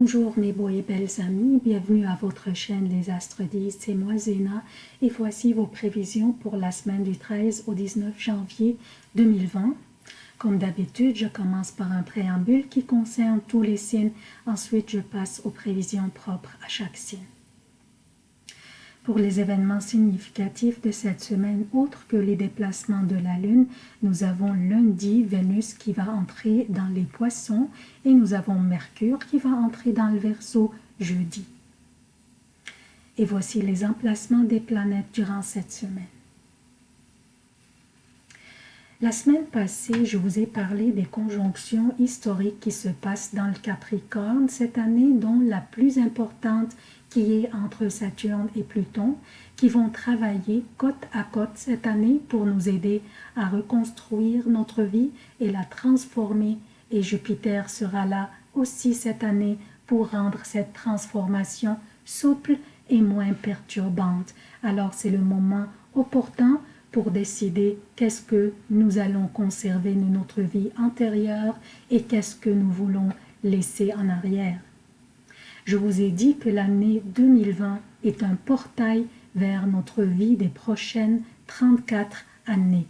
Bonjour mes beaux et belles amis, bienvenue à votre chaîne Les Astres 10, c'est moi Zéna et voici vos prévisions pour la semaine du 13 au 19 janvier 2020. Comme d'habitude, je commence par un préambule qui concerne tous les signes, ensuite je passe aux prévisions propres à chaque signe. Pour les événements significatifs de cette semaine, autres que les déplacements de la Lune, nous avons lundi Vénus qui va entrer dans les poissons et nous avons Mercure qui va entrer dans le Verseau jeudi. Et voici les emplacements des planètes durant cette semaine. La semaine passée, je vous ai parlé des conjonctions historiques qui se passent dans le Capricorne cette année, dont la plus importante qui est entre Saturne et Pluton, qui vont travailler côte à côte cette année pour nous aider à reconstruire notre vie et la transformer. Et Jupiter sera là aussi cette année pour rendre cette transformation souple et moins perturbante. Alors c'est le moment opportun pour décider qu'est-ce que nous allons conserver de notre vie antérieure et qu'est-ce que nous voulons laisser en arrière. Je vous ai dit que l'année 2020 est un portail vers notre vie des prochaines 34 années.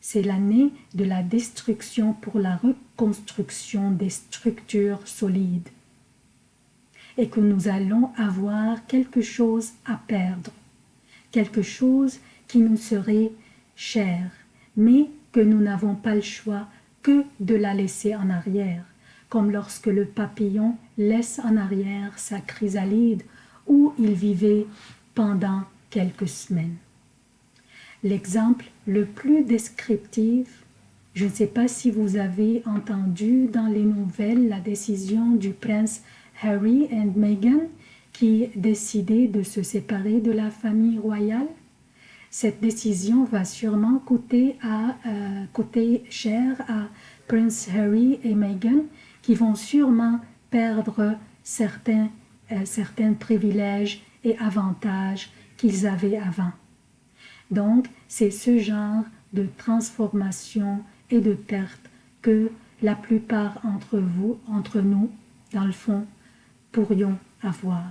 C'est l'année de la destruction pour la reconstruction des structures solides et que nous allons avoir quelque chose à perdre, quelque chose qui nous serait cher, mais que nous n'avons pas le choix que de la laisser en arrière comme lorsque le papillon laisse en arrière sa chrysalide où il vivait pendant quelques semaines. L'exemple le plus descriptif, je ne sais pas si vous avez entendu dans les nouvelles la décision du prince Harry et Meghan qui décidaient de se séparer de la famille royale. Cette décision va sûrement coûter, euh, coûter cher à Prince Harry et Meghan qui vont sûrement perdre certains, euh, certains privilèges et avantages qu'ils avaient avant. Donc, c'est ce genre de transformation et de perte que la plupart entre vous, entre nous, dans le fond, pourrions avoir.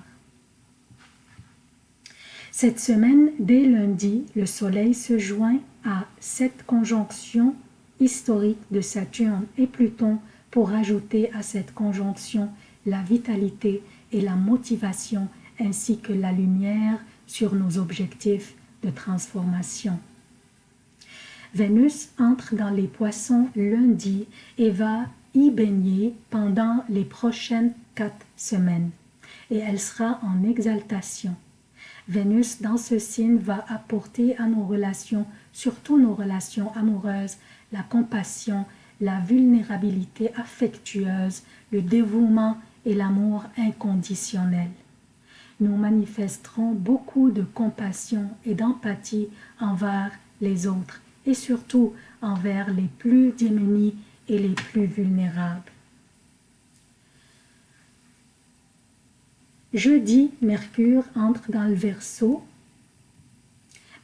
Cette semaine, dès lundi, le Soleil se joint à cette conjonction historique de Saturne et Pluton pour ajouter à cette conjonction la vitalité et la motivation ainsi que la lumière sur nos objectifs de transformation. Vénus entre dans les poissons lundi et va y baigner pendant les prochaines quatre semaines et elle sera en exaltation. Vénus dans ce signe va apporter à nos relations, surtout nos relations amoureuses, la compassion la vulnérabilité affectueuse, le dévouement et l'amour inconditionnel. Nous manifesterons beaucoup de compassion et d'empathie envers les autres et surtout envers les plus démunis et les plus vulnérables. Jeudi, Mercure entre dans le Verseau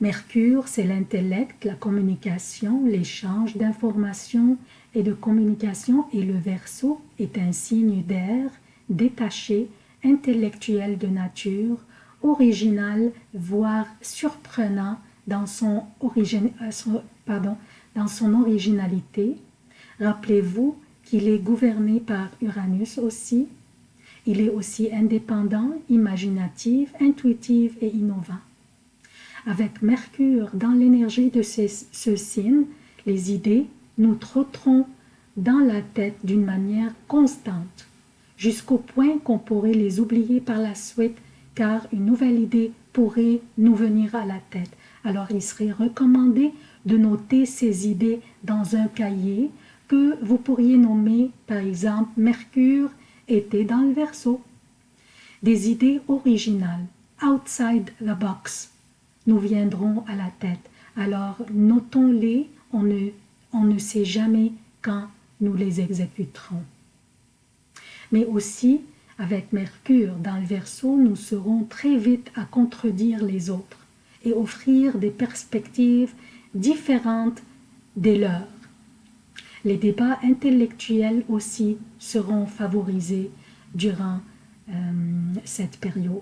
Mercure, c'est l'intellect, la communication, l'échange d'informations et de communication et le Verseau est un signe d'air, détaché, intellectuel de nature, original, voire surprenant euh, dans son originalité. Rappelez-vous qu'il est gouverné par Uranus aussi. Il est aussi indépendant, imaginatif, intuitif et innovant. Avec Mercure dans l'énergie de ce signe, les idées nous trotteront dans la tête d'une manière constante, jusqu'au point qu'on pourrait les oublier par la suite, car une nouvelle idée pourrait nous venir à la tête. Alors il serait recommandé de noter ces idées dans un cahier que vous pourriez nommer par exemple Mercure était dans le verso. Des idées originales, outside the box, nous viendront à la tête. Alors notons-les, on ne, on ne sait jamais quand nous les exécuterons. Mais aussi, avec Mercure dans le Verseau, nous serons très vite à contredire les autres et offrir des perspectives différentes des leurs. Les débats intellectuels aussi seront favorisés durant euh, cette période.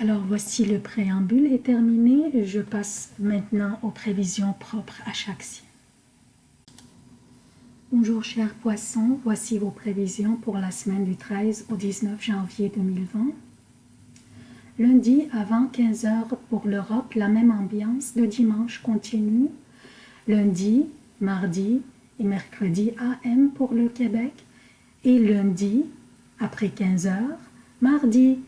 Alors voici le préambule est terminé. Je passe maintenant aux prévisions propres à chaque signe. Bonjour chers poissons, voici vos prévisions pour la semaine du 13 au 19 janvier 2020. Lundi avant 15h pour l'Europe, la même ambiance. Le dimanche continue. Lundi, mardi et mercredi AM pour le Québec. Et lundi, après 15h, mardi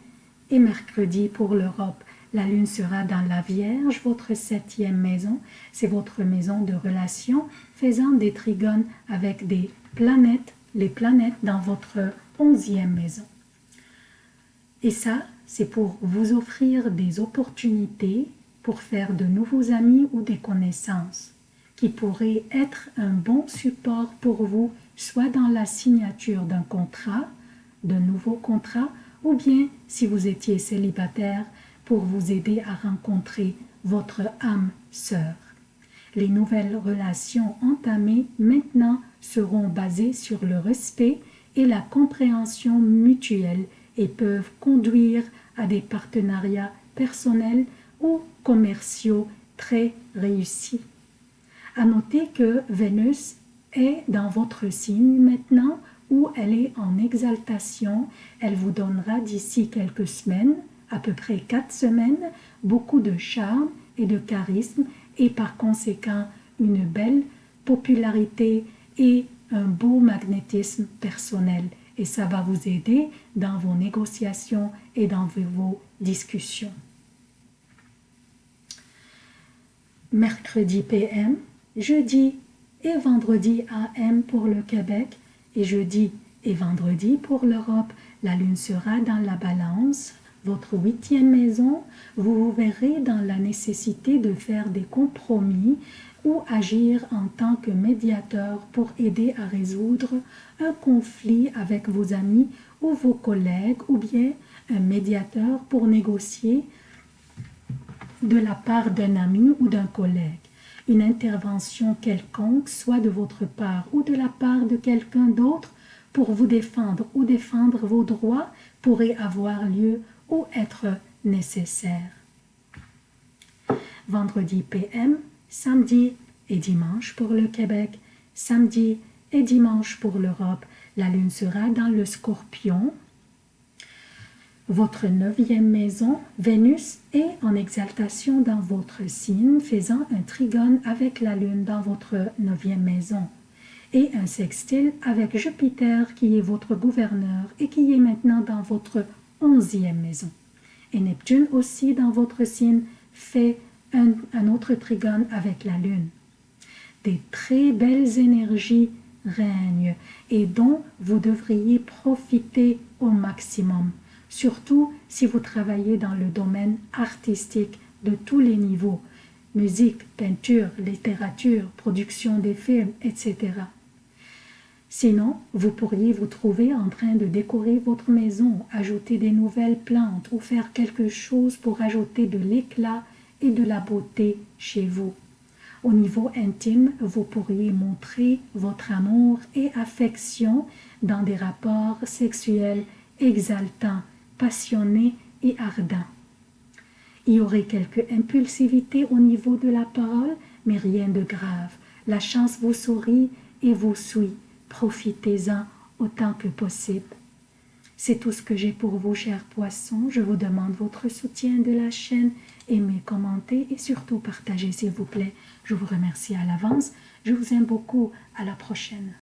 et mercredi pour l'Europe. La lune sera dans la Vierge, votre septième maison. C'est votre maison de relation, faisant des trigones avec des planètes, les planètes dans votre onzième maison. Et ça, c'est pour vous offrir des opportunités pour faire de nouveaux amis ou des connaissances qui pourraient être un bon support pour vous, soit dans la signature d'un contrat, d'un nouveau contrat, ou bien si vous étiez célibataire, pour vous aider à rencontrer votre âme sœur. Les nouvelles relations entamées maintenant seront basées sur le respect et la compréhension mutuelle et peuvent conduire à des partenariats personnels ou commerciaux très réussis. À noter que Vénus est dans votre signe maintenant elle est en exaltation. Elle vous donnera d'ici quelques semaines, à peu près quatre semaines, beaucoup de charme et de charisme et par conséquent une belle popularité et un beau magnétisme personnel et ça va vous aider dans vos négociations et dans vos discussions. Mercredi PM, jeudi et vendredi AM pour le Québec et jeudi et vendredi pour l'Europe. La lune sera dans la balance, votre huitième maison. Vous vous verrez dans la nécessité de faire des compromis ou agir en tant que médiateur pour aider à résoudre un conflit avec vos amis ou vos collègues ou bien un médiateur pour négocier de la part d'un ami ou d'un collègue. Une intervention quelconque, soit de votre part ou de la part de quelqu'un d'autre, pour vous défendre ou défendre vos droits pourrait avoir lieu ou être nécessaire. Vendredi PM, samedi et dimanche pour le Québec, samedi et dimanche pour l'Europe. La lune sera dans le scorpion. Votre neuvième maison, Vénus, est en exaltation dans votre signe, faisant un trigone avec la lune dans votre neuvième maison et un sextile avec Jupiter qui est votre gouverneur et qui est maintenant dans votre onzième maison. Et Neptune aussi dans votre signe fait un, autre trigone avec la lune. Des très belles énergies règnent et dont vous devriez profiter au maximum, surtout si vous travaillez dans le domaine artistique de tous les niveaux, musique, peinture, littérature, production des films, etc. Sinon, vous pourriez vous trouver en train de décorer votre maison, ajouter des nouvelles plantes ou faire quelque chose pour ajouter de l'éclat et de la beauté chez vous. Au niveau intime, vous pourriez montrer votre amour et affection dans des rapports sexuels exaltants, passionnés et ardents. Il y aurait quelque impulsivité au niveau de la parole, mais rien de grave. La chance vous sourit et vous suit profitez-en autant que possible. C'est tout ce que j'ai pour vous, chers poissons. Je vous demande votre soutien de la chaîne. Aimez, commentez et surtout partagez, s'il vous plaît. Je vous remercie à l'avance. Je vous aime beaucoup. À la prochaine.